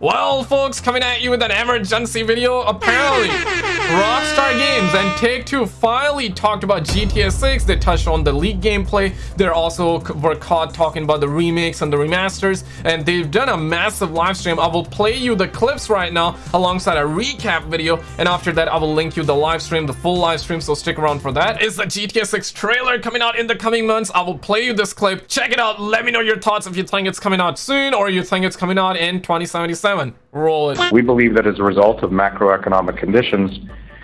Well, folks, coming at you with an emergency video. Apparently, Rockstar Games and Take-Two finally talked about GTA 6. They touched on the leak gameplay. They also were caught talking about the remakes and the remasters. And they've done a massive live stream. I will play you the clips right now alongside a recap video. And after that, I will link you the live stream, the full live stream. So stick around for that. It's the GTA 6 trailer coming out in the coming months. I will play you this clip. Check it out. Let me know your thoughts if you think it's coming out soon or you think it's coming out in 2077 seven. Roll it. We believe that as a result of macroeconomic conditions,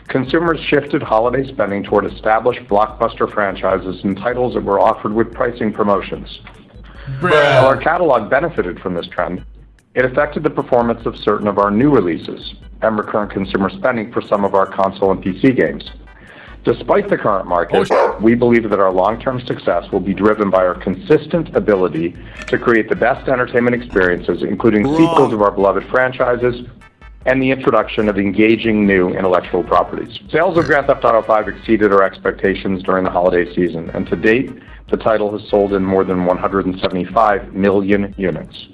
consumers shifted holiday spending toward established blockbuster franchises and titles that were offered with pricing promotions. While our catalog benefited from this trend, it affected the performance of certain of our new releases and recurrent consumer spending for some of our console and PC games. Despite the current market, we believe that our long-term success will be driven by our consistent ability to create the best entertainment experiences, including sequels of our beloved franchises and the introduction of engaging new intellectual properties. Sales of Grand Theft Auto V exceeded our expectations during the holiday season, and to date, the title has sold in more than 175 million units.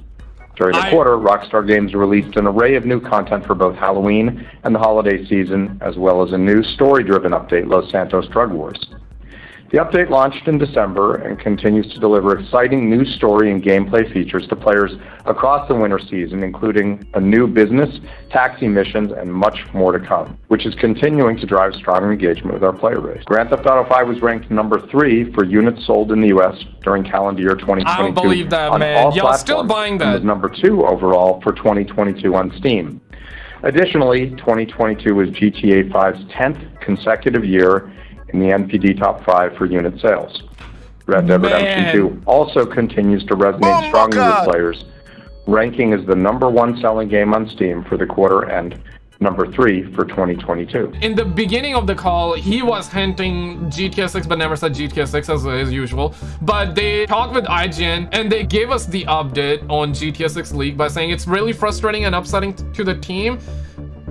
During the I... quarter, Rockstar Games released an array of new content for both Halloween and the holiday season, as well as a new story-driven update, Los Santos Drug Wars. The update launched in December and continues to deliver exciting new story and gameplay features to players across the winter season, including a new business, taxi missions, and much more to come, which is continuing to drive strong engagement with our player base. Grand Theft Auto 5 was ranked number three for units sold in the U.S. during calendar year 2022. I don't believe that, man. Y'all still buying that. And was number two overall for 2022 on Steam. Additionally, 2022 was GTA 5's 10th consecutive year in the NPD top five for unit sales. Red Dead Redemption 2 also continues to resonate oh strongly with players, ranking as the number one selling game on Steam for the quarter end number three for 2022. In the beginning of the call, he was hinting GTA 6, but never said GTA 6 as, as usual. But they talked with IGN and they gave us the update on GTA 6 League by saying it's really frustrating and upsetting to the team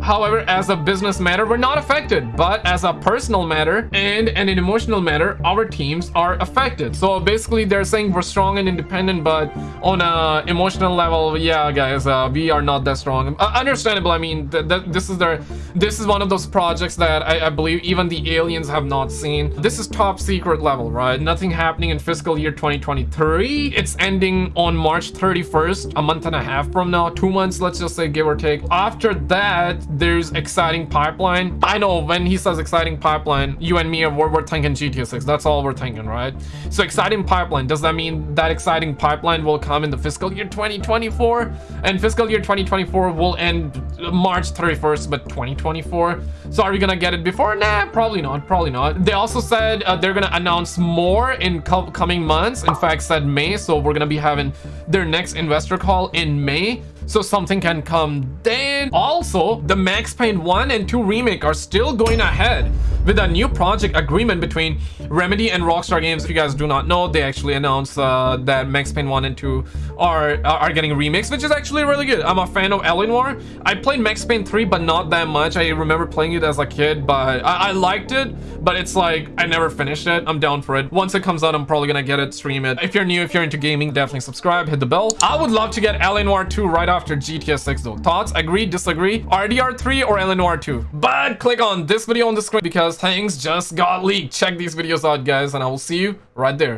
However, as a business matter, we're not affected, but as a personal matter and an emotional matter, our teams are affected. So basically, they're saying we're strong and independent, but on a emotional level, yeah, guys, uh, we are not that strong. Uh, understandable. I mean, th th this is their, this is one of those projects that I, I believe even the aliens have not seen. This is top secret level, right? Nothing happening in fiscal year 2023. It's ending on March 31st, a month and a half from now, two months, let's just say, give or take. After that, there's exciting pipeline. I know when he says exciting pipeline, you and me, we're, we're thinking GTA 6. That's all we're thinking, right? So exciting pipeline, does that mean that exciting pipeline will come in the fiscal year 2024? And fiscal year 2024 will end March 31st, but 2024? So are we gonna get it before? Nah, probably not, probably not. They also said uh, they're gonna announce more in coming months. In fact, said May, so we're gonna be having their next investor call in May so something can come then. Also, the Max Payne 1 and 2 remake are still going ahead with a new project agreement between Remedy and Rockstar Games. If you guys do not know, they actually announced uh, that Max Payne 1 and 2 are are getting remixed, which is actually really good. I'm a fan of. Noire. I played Max Payne 3, but not that much. I remember playing it as a kid, but I, I liked it, but it's like I never finished it. I'm down for it. Once it comes out, I'm probably gonna get it, stream it. If you're new, if you're into gaming, definitely subscribe, hit the bell. I would love to get. Noire 2 right after GTA 6 though. Thoughts? Agree? Disagree? RDR 3 or. Noire 2? But click on this video on the screen because things just got leaked. Check these videos out, guys, and I will see you right there.